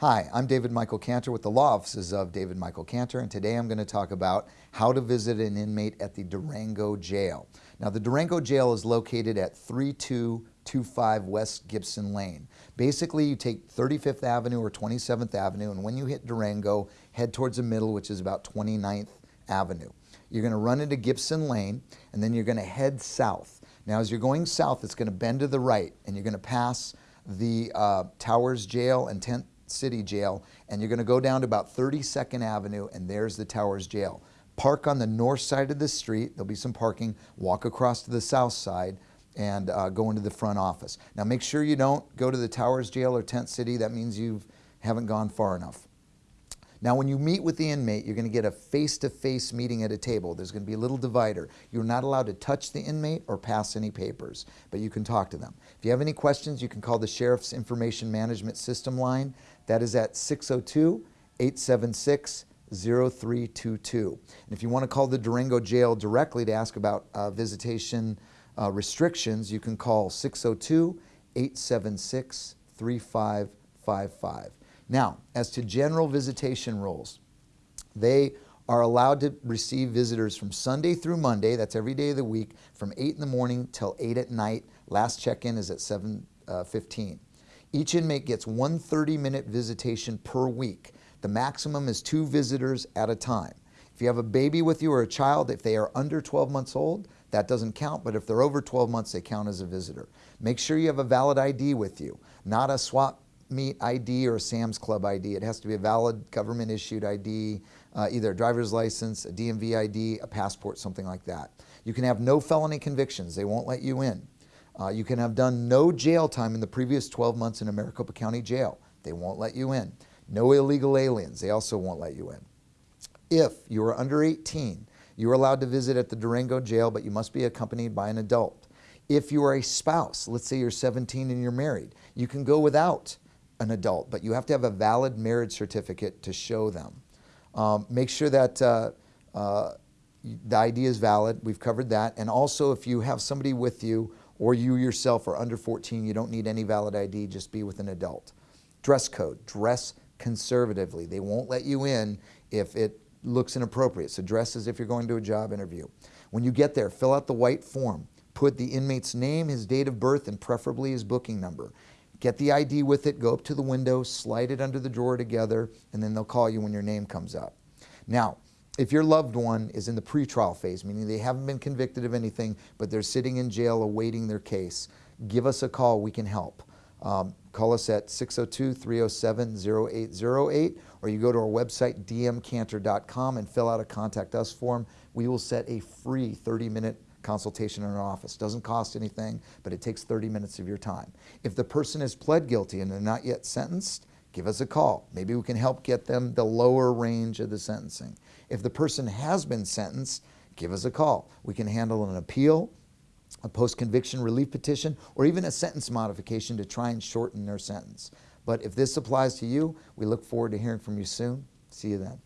Hi, I'm David Michael Cantor with the Law Offices of David Michael Cantor, and today I'm going to talk about how to visit an inmate at the Durango Jail. Now, the Durango Jail is located at 3225 West Gibson Lane. Basically, you take 35th Avenue or 27th Avenue, and when you hit Durango, head towards the middle, which is about 29th Avenue. You're going to run into Gibson Lane, and then you're going to head south. Now, as you're going south, it's going to bend to the right, and you're going to pass the uh, Towers Jail and Tent City Jail, and you're going to go down to about 32nd Avenue, and there's the Towers Jail. Park on the north side of the street. There'll be some parking. Walk across to the south side and uh, go into the front office. Now make sure you don't go to the Towers Jail or Tent City. That means you haven't gone far enough. Now when you meet with the inmate, you're going to get a face-to-face -face meeting at a table. There's going to be a little divider. You're not allowed to touch the inmate or pass any papers, but you can talk to them. If you have any questions, you can call the Sheriff's Information Management System line. That is at 602-876 0322. And if you want to call the Durango Jail directly to ask about uh, visitation uh, restrictions, you can call 602 876 3555. Now, as to general visitation rules, they are allowed to receive visitors from Sunday through Monday, that's every day of the week, from 8 in the morning till 8 at night. Last check-in is at 7.15. Uh, Each inmate gets one 30-minute visitation per week. The maximum is two visitors at a time. If you have a baby with you or a child, if they are under 12 months old, that doesn't count, but if they're over 12 months, they count as a visitor. Make sure you have a valid ID with you, not a swap meet ID or Sam's Club ID. It has to be a valid government issued ID, uh, either a driver's license, a DMV ID, a passport, something like that. You can have no felony convictions. They won't let you in. Uh, you can have done no jail time in the previous 12 months in a Maricopa County jail. They won't let you in. No illegal aliens. They also won't let you in. If you are under 18, you are allowed to visit at the Durango jail, but you must be accompanied by an adult. If you are a spouse, let's say you're 17 and you're married, you can go without an adult, but you have to have a valid marriage certificate to show them. Um, make sure that uh, uh, the ID is valid. We've covered that. And also, if you have somebody with you or you yourself are under 14, you don't need any valid ID, just be with an adult. Dress code, dress conservatively. They won't let you in if it looks inappropriate. So dress as if you're going to a job interview. When you get there, fill out the white form. Put the inmate's name, his date of birth, and preferably his booking number. Get the ID with it, go up to the window, slide it under the drawer together, and then they'll call you when your name comes up. Now, if your loved one is in the pretrial phase, meaning they haven't been convicted of anything, but they're sitting in jail awaiting their case, give us a call, we can help. Um, call us at 602-307-0808 or you go to our website dmcantor.com and fill out a contact us form. We will set a free 30 minute consultation in our office. Doesn't cost anything, but it takes 30 minutes of your time. If the person has pled guilty and they're not yet sentenced, give us a call. Maybe we can help get them the lower range of the sentencing. If the person has been sentenced, give us a call. We can handle an appeal, a post-conviction relief petition, or even a sentence modification to try and shorten their sentence. But if this applies to you, we look forward to hearing from you soon. See you then.